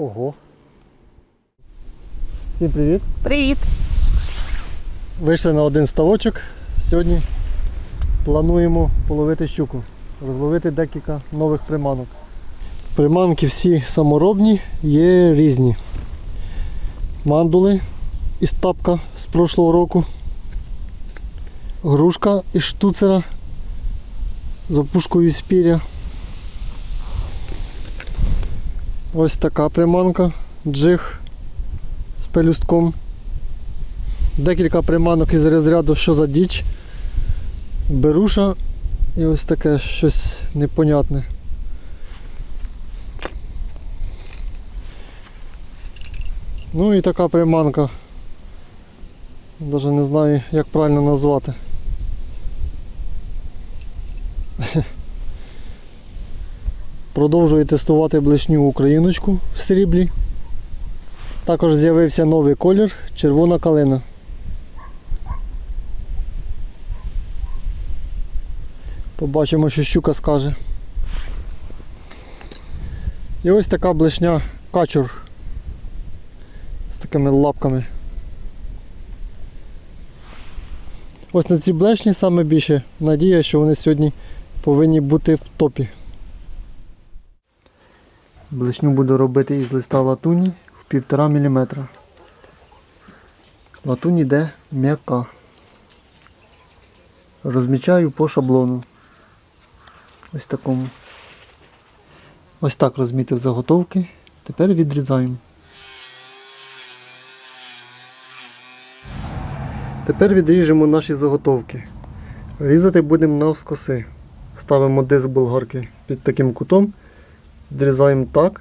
Ого. Всім привіт. Привіт! Вийшли на один ставочок. Сьогодні плануємо половити щуку, розловити декілька нових приманок. Приманки всі саморобні, є різні. Мандули із тапка з прошлого року. Грушка із штуцера з опушкою спіря. Ось така приманка, джиг з пелюстком. Декілька приманок із розряду що за діч. Беруша і ось таке щось непонятне. Ну і така приманка. Навіть не знаю, як правильно назвати. Продовжую тестувати блишню україночку в сріблі. Також з'явився новий колір червона калина. Побачимо, що щука скаже. І ось така блишня качур з такими лапками. Ось на ці блешні саме більше надія, що вони сьогодні повинні бути в топі. Блишню буду робити із листа латуні в 1,5 мм. Латунь йде м'яка. Розмічаю по шаблону. Ось такому. Ось так розмітив заготовки. Тепер відрізаємо. Тепер відріжемо наші заготовки. Різати будемо навскоси. Ставимо диск болгарки під таким кутом. Відрізаємо так.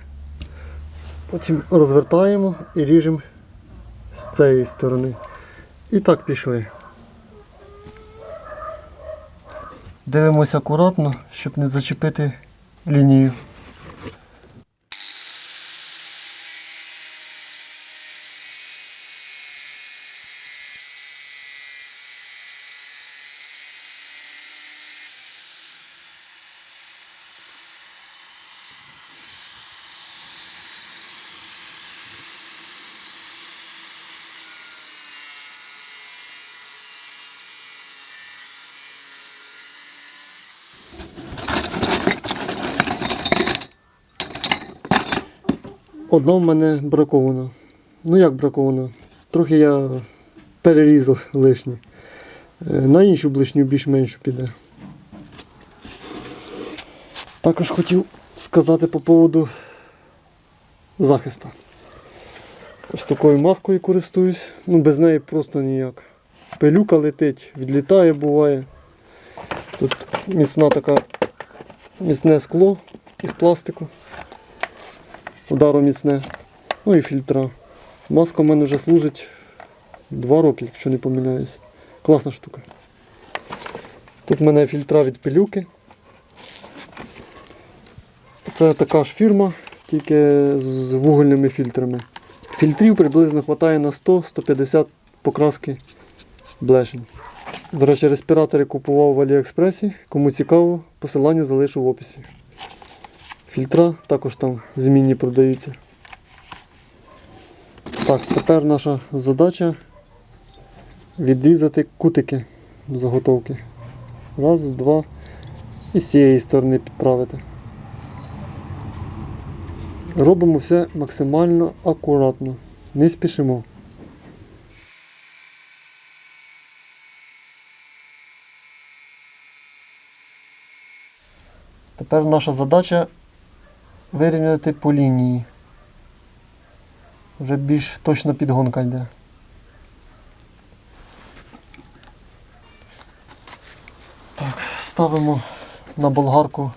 Потім розвертаємо і ріжемо з цієї сторони. І так пішли. Дивимося акуратно, щоб не зачепити лінію. Одна в мене бракована. Ну як бракована? Трохи я перерізав лишнє. Е, На іншу блишню більш-меншу піде. Також хотів сказати по поводу захисту. Ось такою маскою користуюсь. Ну без неї просто ніяк. Пилюка летить, відлітає буває. Тут міцна така міцне скло із пластику удару міцне. Ну і фільтра. Маска в мене вже служить 2 роки, якщо не помиляюсь. Класна штука. Тут в мене фільтра від пилюки. Це така ж фірма, тільки з вугольними фільтрами. Фільтрів приблизно вистачає на 100-150 покраски блешень. До речі, респіратори купував в Аліекспресі. Кому цікаво, посилання залишу в описі. Фільтра також там змінні продаються. Так, тепер наша задача відрізати кутики заготовки. Раз, два. І з цієї сторони підправити. Робимо все максимально акуратно. Не спішимо. Тепер наша задача вирівняти по лінії. Вже більш точна підгонка йде. Так, ставимо на болгарку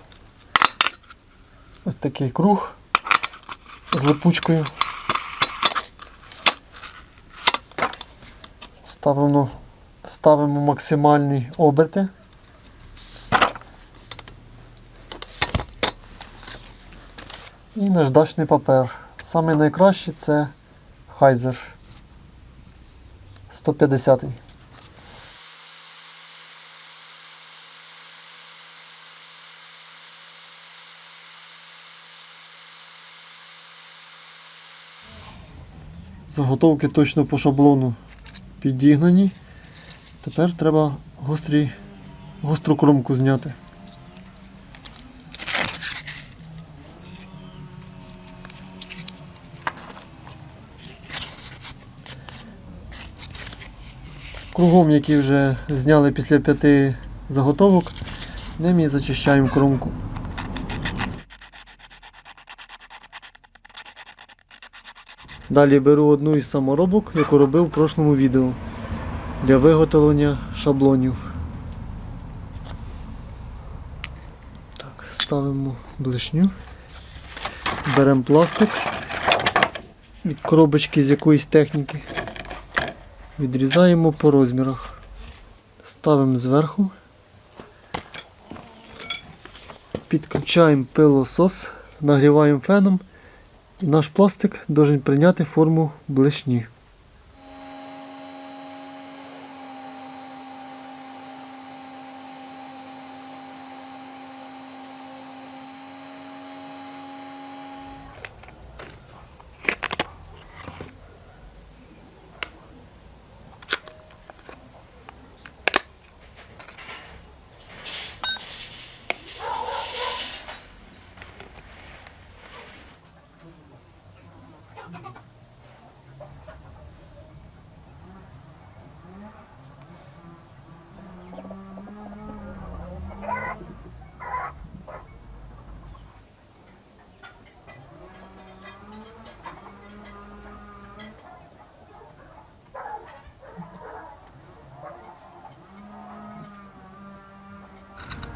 ось такий круг з липучкою. Ставимо, ставимо максимальні оберти. І наждачний папер. Саме найкращий це Хайзер 150. Заготовки точно по шаблону підігнані. Тепер треба гострі, гостру кромку зняти. Кругом, які вже зняли після п'яти заготовок, ним і зачищаємо кромку. Далі беру одну із саморобок, яку робив в прошлому відео для виготовлення шаблонів. Так, ставимо блишню. Беремо пластик від коробочки з якоїсь техніки. Відрізаємо по розмірах. Ставимо зверху. Підключаємо пилосос, нагріваємо феном. І наш пластик має прийняти форму блешні.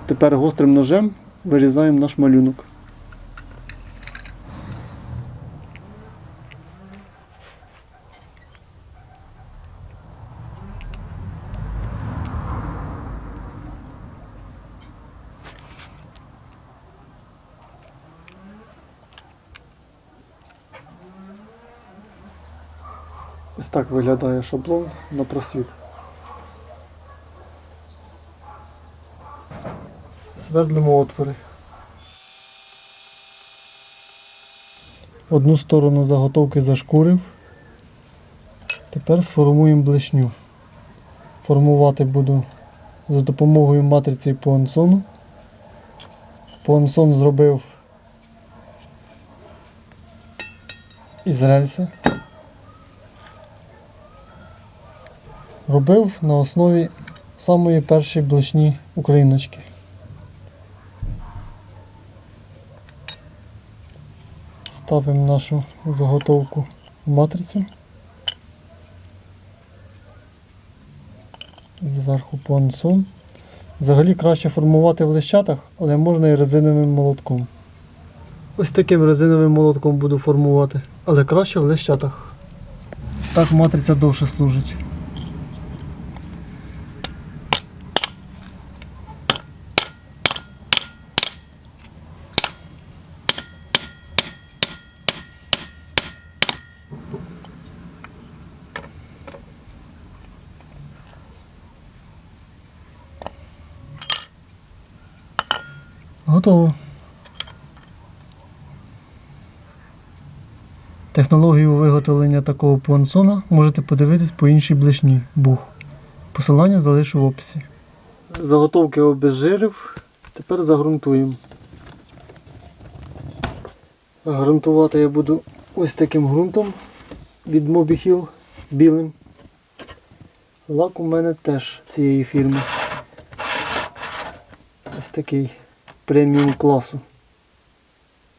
Тепер гострим ножем вирізаємо наш малюнок. Ось так виглядає шаблон на просвіт. Свердлимо отвори. Одну сторону заготовки зашкурив. Тепер сформуємо блешню. Формувати буду за допомогою матриці Пуансону. Пуансон зробив із рельси. Робив на основі самої першої блешні україночки. Ставимо нашу заготовку в матрицю. Зверху понсон. Взагалі краще формувати в лищатах, але можна і резиновим молотком. Ось таким резиновим молотком буду формувати, але краще в лищатах. Так матриця довше служить. Готово. Технологію виготовлення такого пуансона можете подивитись по іншій блешні бух. Посилання залишу в описі. Заготовки обезжирив. Тепер загрунтуємо. Грунтувати я буду ось таким ґрунтом від Mobihil білим. Лак у мене теж цієї фірми. Ось такий преміум класу.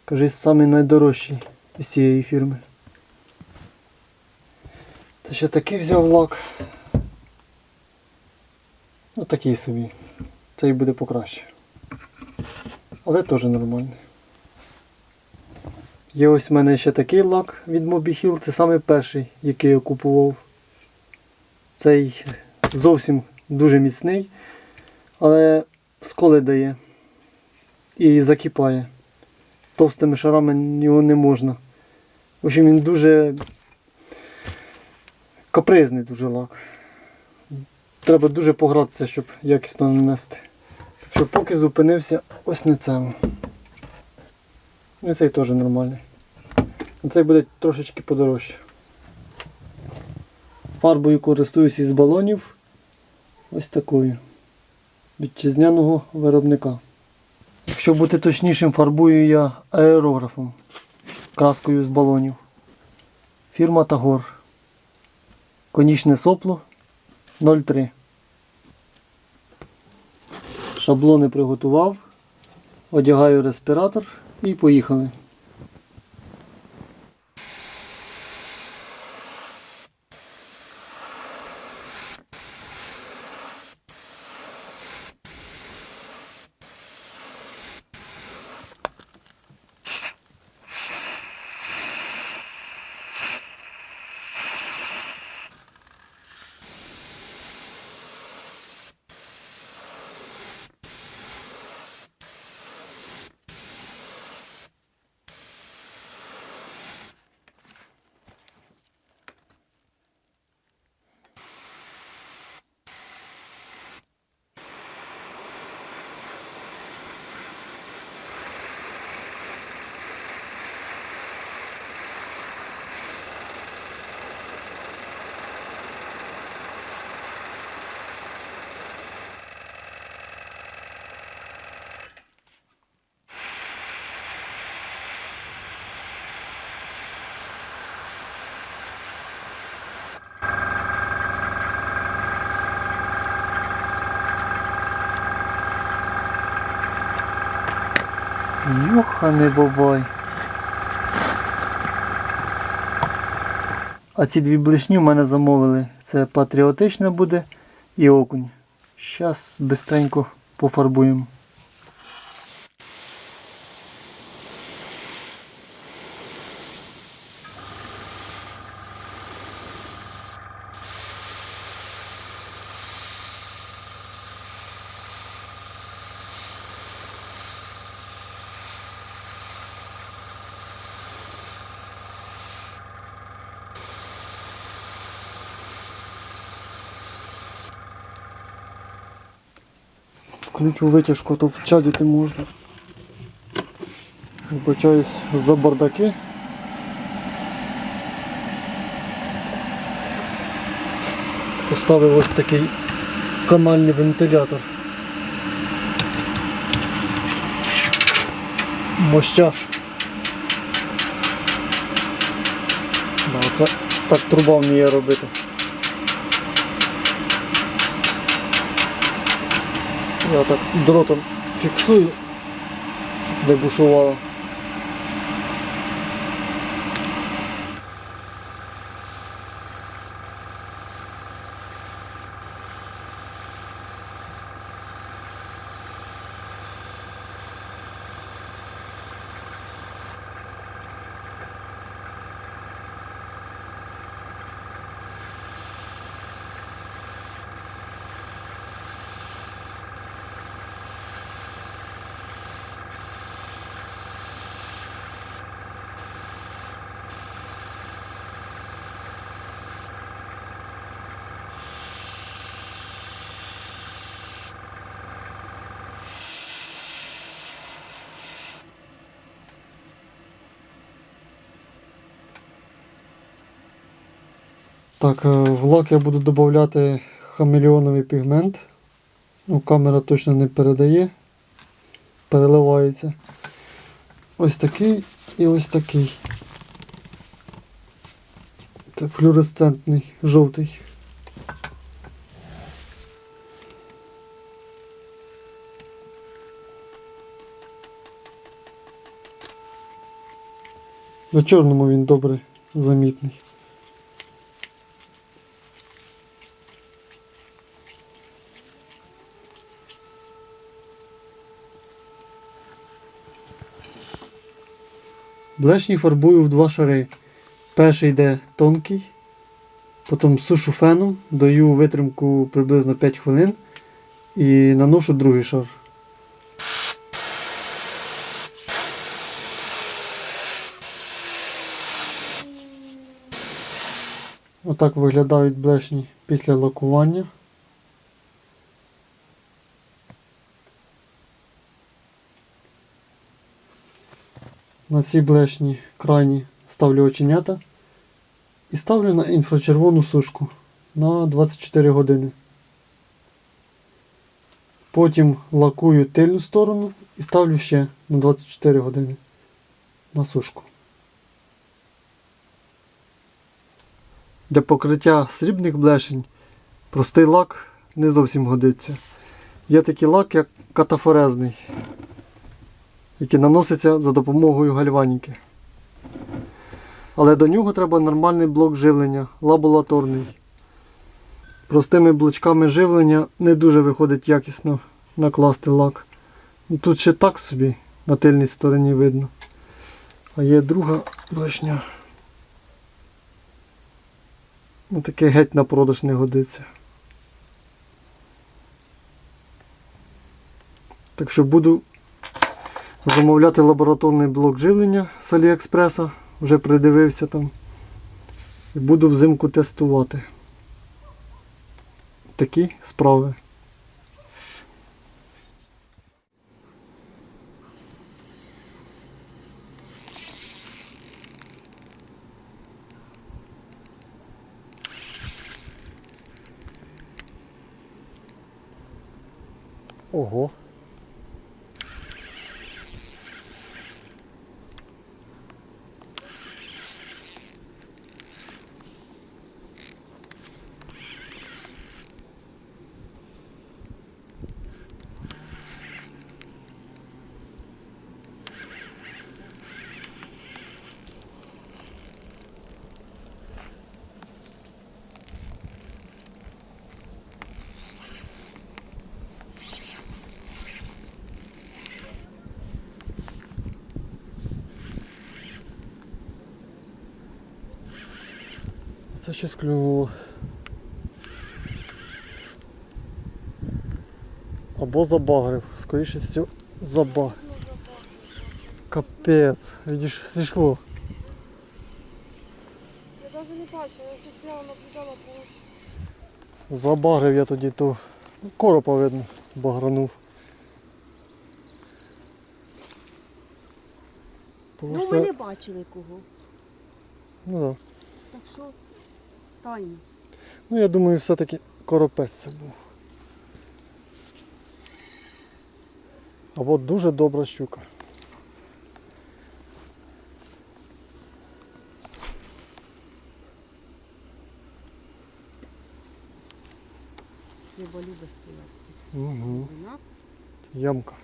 Кажись, самий найдорожчий із цієї фірми. Та ще такий взяв лак. Ну такий собі. Цей буде покраще. Але теж нормальний. Є ось в мене ще такий лак від Mobihil, це самий перший, який я купував. Цей зовсім дуже міцний, але сколи дає і закипає. Товстими шарами його не можна. В общем, він дуже капризний дуже лак. Треба дуже погратися, щоб якісно нанести. Так що поки зупинився ось на цьому. І цей теж нормальний. Цей буде трошечки подорожче. Фарбою користуюсь із балонів. Ось такою. Вітчизняного виробника. Якщо бути точнішим, фарбую я аерографом. Краскою з балонів. Фірма Тагор. Конічне сопло 0,3. Шаблони приготував. Одягаю респіратор і поїхали. Йоханий бабай. А ці дві блишні в мене замовили. Це патріотичне буде і окунь. Зараз бистренько пофарбуємо. Включу витяжку, а то вчадити можна. Вибачаюсь за бардаки. Поставив ось такий канальний вентилятор. Моща. Оце так труба вміє робити. Я так дротом фіксую, щоб не бушувало. Так, е, в лак я буду додати хамелеоновий пігмент. Ну, камера точно не передає, переливається. Ось такий і ось такий. Це флюоресцентний, жовтий. На чорному він добре замітний. Блешні фарбую в два шари. Перший йде тонкий, потім сушу феном, даю витримку приблизно 5 хвилин і наношу другий шар. Отак виглядають блешні після лакування. На ці блешні крайні ставлю оченята і ставлю на інфрачервону сушку на 24 години. Потім лакую тильну сторону і ставлю ще на 24 години на сушку. Для покриття срібних блешень простий лак не зовсім годиться. Є такий лак, як катафорезний, який наноситься за допомогою гальваніки. Але до нього треба нормальний блок живлення, лабораторний. Простими блочками живлення не дуже виходить якісно накласти лак. Ну, Тут ще так собі на тильній стороні видно. А є друга блешня. Ну, таке геть на продаж не годиться. Так що буду замовляти лабораторний блок живлення з Аліекспреса. Вже придивився там. І буду взимку тестувати. Такі справи. Ого. Це щось клюнуло. Або забагрив. Скоріше всього забаг. Капець. Видиш, зійшло. Я даже не бачила, я ще стояла, наблюдала по Забагрив я тоді то. ну, Коропа видно, багранув. Ну, ми не бачили кого. ну, да. Так що тайно. ну я думаю, все-таки коропець це був. Або дуже добра щука. Стояти тут. Угу. Ямка.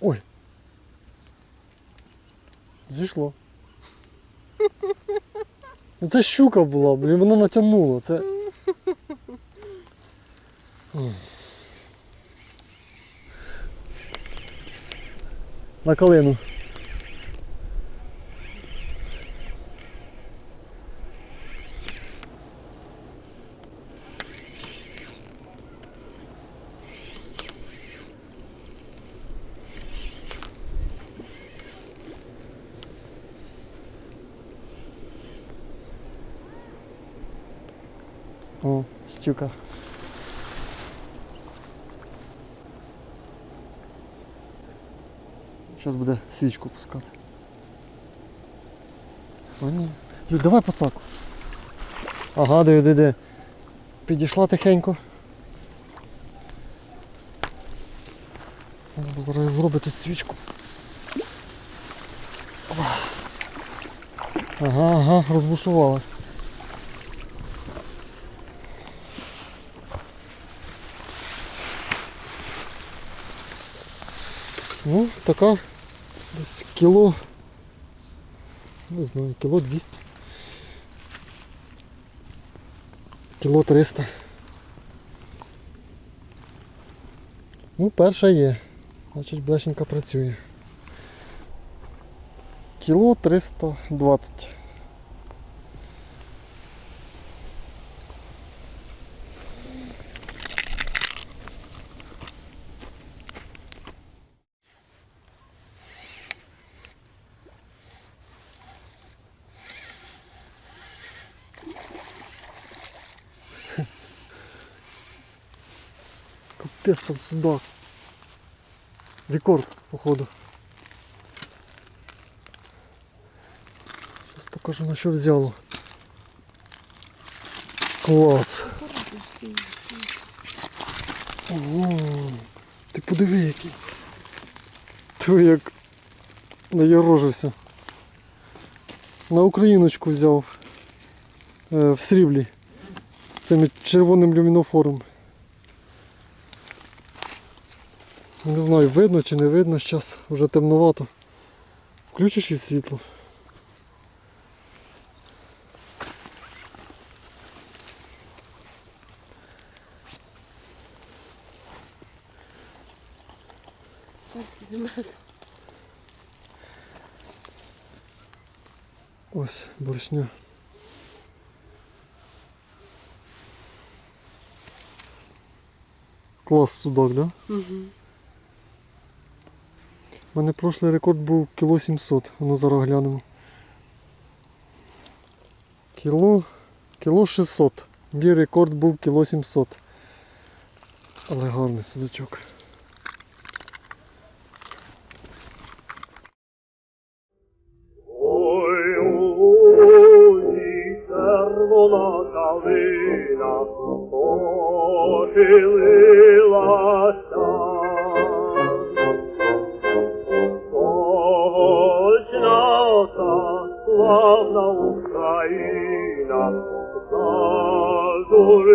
Ой. Зійшло. Ну, Це щука була, блін, воно натягнуло. Це. На калину. Щука. Зараз буде свічку пускати. О, ні. Люд, давай посаку. Ага, диви, диви. Підійшла тихенько. Зараз зробить тут свічку. Ага, ага, розбушувалась. Ну, така десь кіло. Не знаю, кіло 200. Кіло 300. Ну, перша є. Значить, блешенька працює. Кіло 320. Капець там судак. Рекорд, походу. Зараз покажу на що взяло. Клас. Ого. Ти подиви який. То як наярожився. На україночку взяв. Е, в сріблі. З цим червоним люмінофором. Не знаю, видно чи не видно, зараз вже темновато. Включиш їй світло. Ось блешня. Клас судак, да? Угу. У мене прошлий рекорд був кіло 700. Ну зараз глянемо. Кіло, кіло 600. Мій рекорд був кіло 700. Але гарний судачок. Ой, buona Ucraina, saldureva